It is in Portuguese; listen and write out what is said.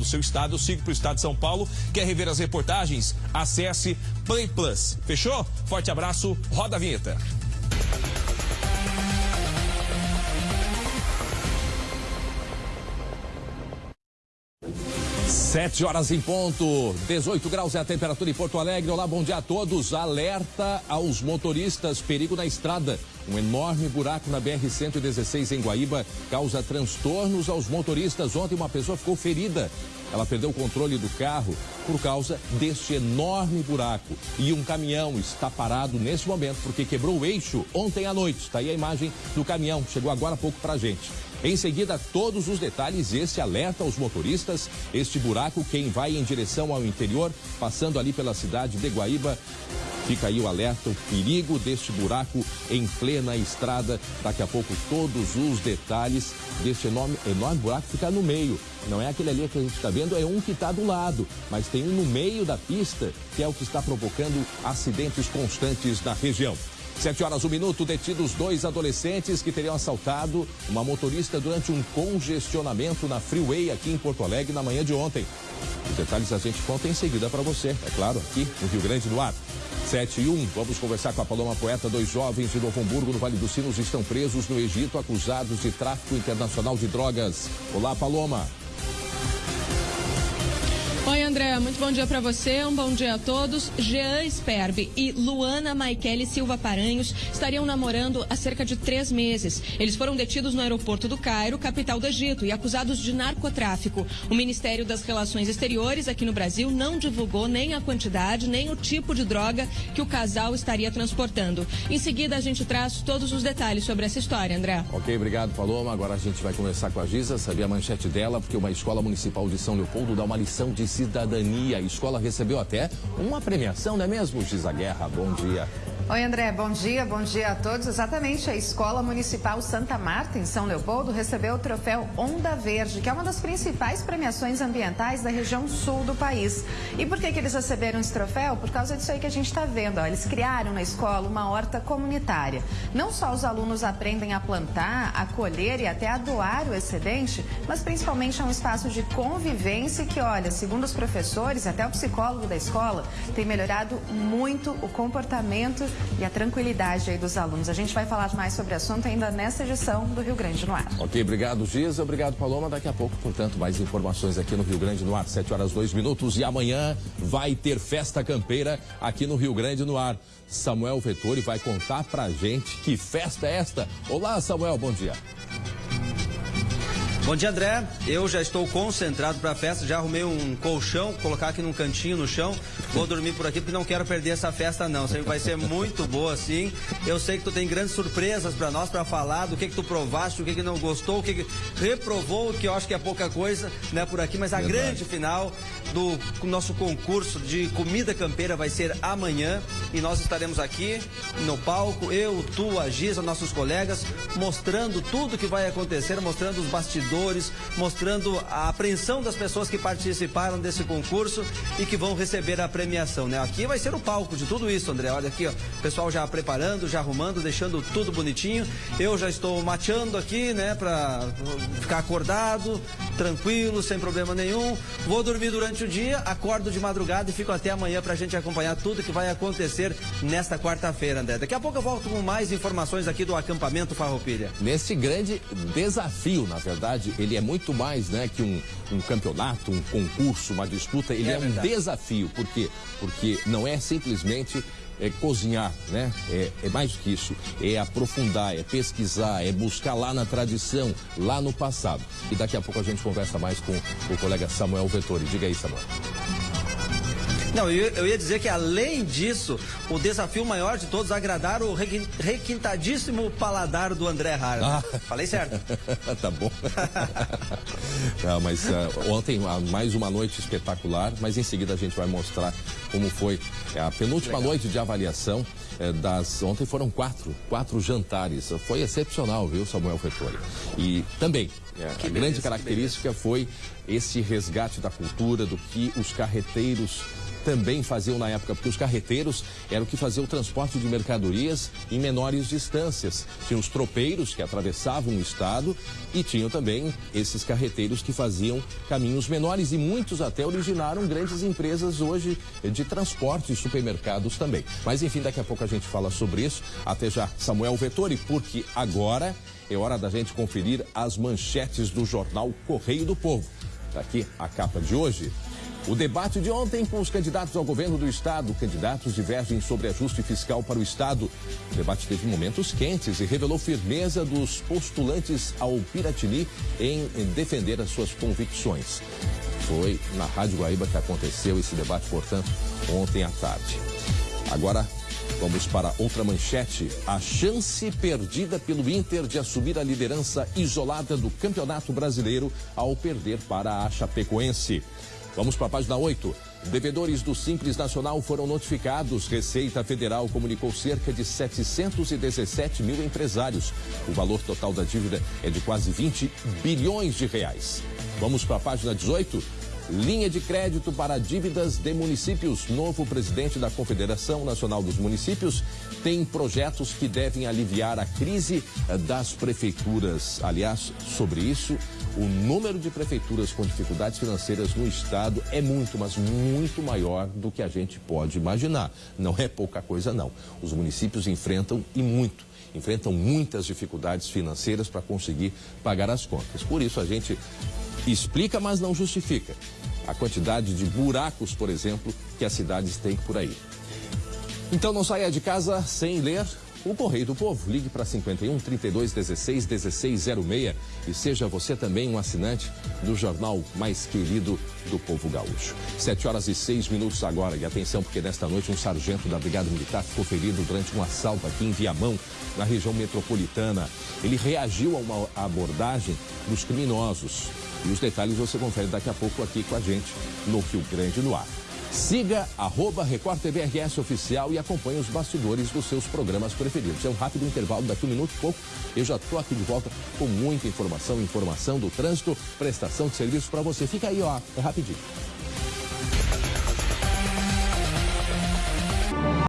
do seu estado. Eu sigo para o estado de São Paulo. Quer rever as reportagens? Acesse Play Plus. Fechou? Forte abraço. Roda a vinheta. Sete horas em ponto, 18 graus é a temperatura em Porto Alegre. Olá, bom dia a todos. Alerta aos motoristas, perigo na estrada. Um enorme buraco na BR-116 em Guaíba causa transtornos aos motoristas. Ontem uma pessoa ficou ferida. Ela perdeu o controle do carro por causa deste enorme buraco. E um caminhão está parado nesse momento porque quebrou o eixo ontem à noite. Está aí a imagem do caminhão, chegou agora há pouco para gente. Em seguida, todos os detalhes, esse alerta aos motoristas, este buraco, quem vai em direção ao interior, passando ali pela cidade de Guaíba, Fica aí o alerta, o perigo deste buraco em plena estrada. Daqui a pouco todos os detalhes deste enorme, enorme buraco fica no meio. Não é aquele ali que a gente está vendo, é um que está do lado, mas tem um no meio da pista que é o que está provocando acidentes constantes na região. Sete horas, um minuto, detidos dois adolescentes que teriam assaltado uma motorista durante um congestionamento na Freeway aqui em Porto Alegre na manhã de ontem. Os detalhes a gente conta em seguida para você, é claro, aqui no Rio Grande do Ar. 7 e 1, vamos conversar com a Paloma Poeta. Dois jovens de Novo Hamburgo, no Vale dos Sinos, estão presos no Egito acusados de tráfico internacional de drogas. Olá, Paloma. Oi, André, muito bom dia para você, um bom dia a todos. Jean Sperbe e Luana Maikele Silva Paranhos estariam namorando há cerca de três meses. Eles foram detidos no aeroporto do Cairo, capital do Egito, e acusados de narcotráfico. O Ministério das Relações Exteriores aqui no Brasil não divulgou nem a quantidade, nem o tipo de droga que o casal estaria transportando. Em seguida, a gente traz todos os detalhes sobre essa história, André. Ok, obrigado, Paloma. Agora a gente vai conversar com a Giza, saber a manchete dela, porque uma escola municipal de São Leopoldo dá uma lição de cidadania. A escola recebeu até uma premiação, não é mesmo, Giza Guerra? Bom dia. Oi, André, bom dia, bom dia a todos. Exatamente, a Escola Municipal Santa Marta, em São Leopoldo, recebeu o troféu Onda Verde, que é uma das principais premiações ambientais da região sul do país. E por que, que eles receberam esse troféu? Por causa disso aí que a gente está vendo. Ó. Eles criaram na escola uma horta comunitária. Não só os alunos aprendem a plantar, a colher e até a doar o excedente, mas principalmente é um espaço de convivência que, olha, segundo os professores, até o psicólogo da escola, tem melhorado muito o comportamento e a tranquilidade aí dos alunos. A gente vai falar mais sobre o assunto ainda nessa edição do Rio Grande no Ar. Ok, obrigado Giza, obrigado Paloma. Daqui a pouco, portanto, mais informações aqui no Rio Grande no Ar, 7 horas 2 minutos. E amanhã vai ter festa campeira aqui no Rio Grande no Ar. Samuel Vettori vai contar pra gente que festa é esta. Olá, Samuel, bom dia. Bom dia, André. Eu já estou concentrado para a festa, já arrumei um colchão, colocar aqui num cantinho no chão. Vou dormir por aqui porque não quero perder essa festa não. Vai ser muito boa assim. Eu sei que tu tem grandes surpresas para nós para falar do que que tu provaste, o que que não gostou, o que, que reprovou, que eu acho que é pouca coisa, né, por aqui, mas a Verdade. grande final do nosso concurso de comida campeira vai ser amanhã e nós estaremos aqui no palco, eu, tu, a Giza, nossos colegas, mostrando tudo que vai acontecer, mostrando os bastidores mostrando a apreensão das pessoas que participaram desse concurso e que vão receber a premiação, né? Aqui vai ser o palco de tudo isso, André. Olha aqui, ó, o pessoal já preparando, já arrumando, deixando tudo bonitinho. Eu já estou mateando aqui, né, para ficar acordado, tranquilo, sem problema nenhum. Vou dormir durante o dia, acordo de madrugada e fico até amanhã para a gente acompanhar tudo que vai acontecer nesta quarta-feira, André. Daqui a pouco eu volto com mais informações aqui do acampamento Farroupilha. Nesse grande desafio, na verdade, ele é muito mais né, que um, um campeonato, um concurso, uma disputa, ele é, é um desafio. Por quê? Porque não é simplesmente é cozinhar, né? É, é, mais do que isso. É aprofundar, é pesquisar, é buscar lá na tradição, lá no passado. E daqui a pouco a gente conversa mais com o colega Samuel Vettori. Diga aí, Samuel. Não, eu, eu, ia dizer que além disso, o desafio maior de todos é agradar o requintadíssimo paladar do André Harlan. Ah. Falei certo? tá bom. Não, mas uh, ontem uh, mais uma noite espetacular, mas em seguida a gente vai mostrar como foi a penúltima Legal. noite de avaliação uh, das. Ontem foram quatro, quatro jantares. Foi excepcional, viu, Samuel Fetori? E também é, a beleza, grande característica foi esse resgate da cultura, do que os carreteiros também faziam na época, porque os carreteiros eram que faziam o transporte de mercadorias em menores distâncias. Tinha os tropeiros que atravessavam o estado e tinham também esses carreteiros que faziam caminhos menores e muitos até originaram grandes empresas hoje de transporte e supermercados também. Mas enfim, daqui a pouco a gente fala sobre isso. Até já, Samuel Vettori, porque agora é hora da gente conferir as manchetes do jornal Correio do Povo. Está aqui a capa de hoje. O debate de ontem com os candidatos ao governo do Estado, candidatos divergem sobre ajuste fiscal para o Estado. O debate teve momentos quentes e revelou firmeza dos postulantes ao Piratini em defender as suas convicções. Foi na Rádio Guaíba que aconteceu esse debate, portanto, ontem à tarde. Agora, Vamos para outra manchete. A chance perdida pelo Inter de assumir a liderança isolada do Campeonato Brasileiro ao perder para a Chapecoense. Vamos para a página 8. Devedores do Simples Nacional foram notificados. Receita Federal comunicou cerca de 717 mil empresários. O valor total da dívida é de quase 20 bilhões de reais. Vamos para a página 18. Linha de crédito para dívidas de municípios. Novo presidente da Confederação Nacional dos Municípios tem projetos que devem aliviar a crise das prefeituras. Aliás, sobre isso, o número de prefeituras com dificuldades financeiras no estado é muito, mas muito maior do que a gente pode imaginar. Não é pouca coisa, não. Os municípios enfrentam e muito enfrentam muitas dificuldades financeiras para conseguir pagar as contas. Por isso a gente explica, mas não justifica a quantidade de buracos, por exemplo, que as cidades têm por aí. Então não saia de casa sem ler o Correio do Povo. Ligue para 51 32 16 1606 e seja você também um assinante do jornal mais querido do povo gaúcho. Sete horas e seis minutos agora. E atenção, porque nesta noite um sargento da Brigada Militar ficou ferido durante um assalto aqui em Viamão, na região metropolitana. Ele reagiu a uma abordagem dos criminosos. E os detalhes você confere daqui a pouco aqui com a gente no Rio Grande no Ar. Siga arroba Record TV RS Oficial e acompanhe os bastidores dos seus programas preferidos. É um rápido intervalo, daqui um minuto e pouco eu já estou aqui de volta com muita informação, informação do trânsito, prestação de serviços para você. Fica aí, ó, é rapidinho.